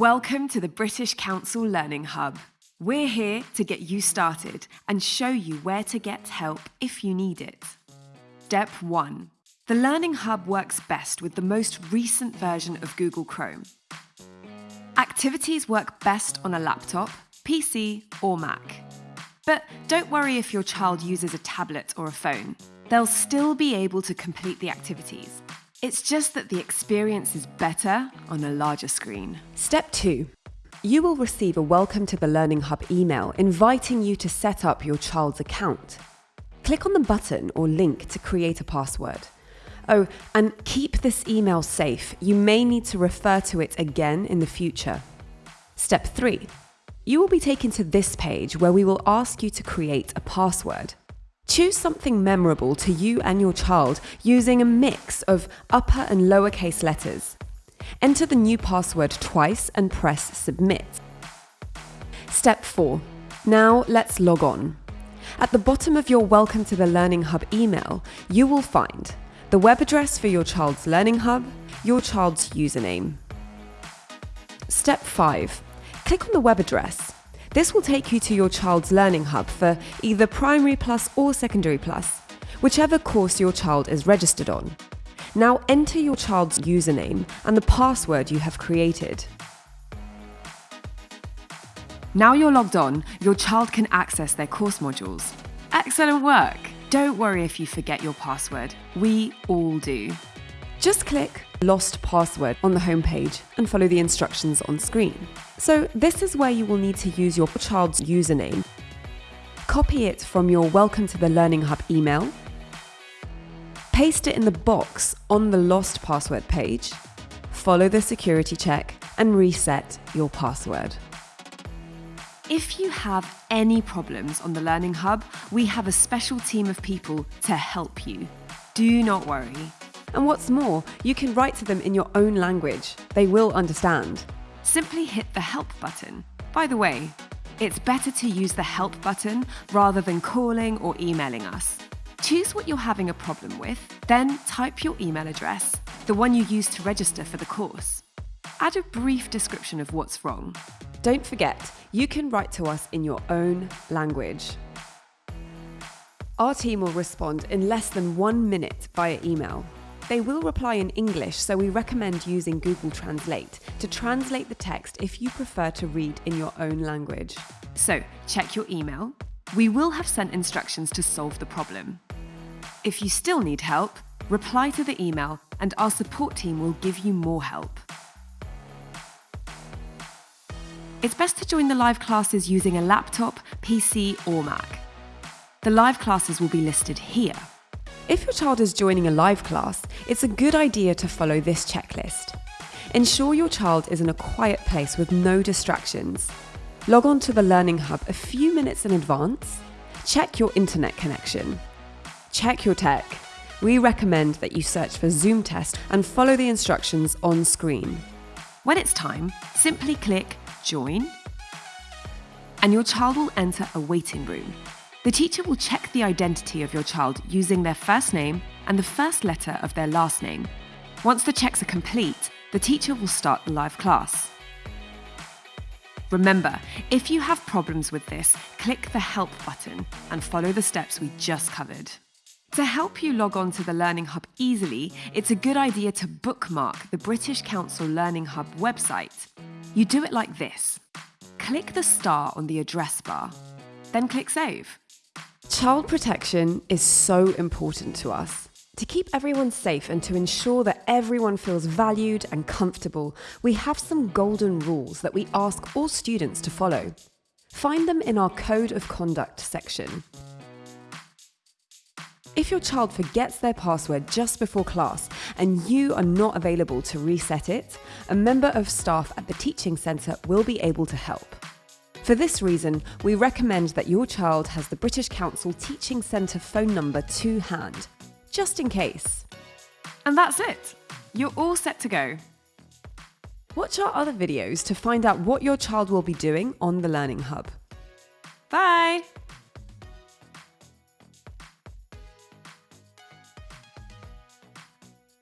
Welcome to the British Council Learning Hub. We're here to get you started and show you where to get help if you need it. Step 1. The Learning Hub works best with the most recent version of Google Chrome. Activities work best on a laptop, PC or Mac. But don't worry if your child uses a tablet or a phone. They'll still be able to complete the activities. It's just that the experience is better on a larger screen. Step 2. You will receive a Welcome to the Learning Hub email inviting you to set up your child's account. Click on the button or link to create a password. Oh, and keep this email safe. You may need to refer to it again in the future. Step 3. You will be taken to this page where we will ask you to create a password. Choose something memorable to you and your child using a mix of upper and lowercase letters. Enter the new password twice and press submit. Step 4. Now let's log on. At the bottom of your Welcome to the Learning Hub email, you will find the web address for your child's Learning Hub, your child's username. Step 5. Click on the web address this will take you to your child's Learning Hub for either Primary Plus or Secondary Plus, whichever course your child is registered on. Now enter your child's username and the password you have created. Now you're logged on, your child can access their course modules. Excellent work! Don't worry if you forget your password. We all do. Just click Lost Password on the homepage and follow the instructions on screen. So this is where you will need to use your child's username. Copy it from your Welcome to the Learning Hub email. Paste it in the box on the Lost Password page. Follow the security check and reset your password. If you have any problems on the Learning Hub, we have a special team of people to help you. Do not worry. And what's more, you can write to them in your own language. They will understand. Simply hit the Help button. By the way, it's better to use the Help button rather than calling or emailing us. Choose what you're having a problem with, then type your email address, the one you used to register for the course. Add a brief description of what's wrong. Don't forget, you can write to us in your own language. Our team will respond in less than one minute via email. They will reply in English, so we recommend using Google Translate to translate the text if you prefer to read in your own language. So, check your email. We will have sent instructions to solve the problem. If you still need help, reply to the email and our support team will give you more help. It's best to join the live classes using a laptop, PC or Mac. The live classes will be listed here. If your child is joining a live class, it's a good idea to follow this checklist. Ensure your child is in a quiet place with no distractions. Log on to the Learning Hub a few minutes in advance. Check your internet connection. Check your tech. We recommend that you search for Zoom test and follow the instructions on screen. When it's time, simply click Join and your child will enter a waiting room the teacher will check the identity of your child using their first name and the first letter of their last name. Once the checks are complete, the teacher will start the live class. Remember, if you have problems with this, click the Help button and follow the steps we just covered. To help you log on to the Learning Hub easily, it's a good idea to bookmark the British Council Learning Hub website. You do it like this. Click the star on the address bar, then click Save. Child protection is so important to us. To keep everyone safe and to ensure that everyone feels valued and comfortable, we have some golden rules that we ask all students to follow. Find them in our Code of Conduct section. If your child forgets their password just before class and you are not available to reset it, a member of staff at the Teaching Centre will be able to help. For this reason, we recommend that your child has the British Council Teaching Centre phone number to hand, just in case. And that's it. You're all set to go. Watch our other videos to find out what your child will be doing on the Learning Hub. Bye!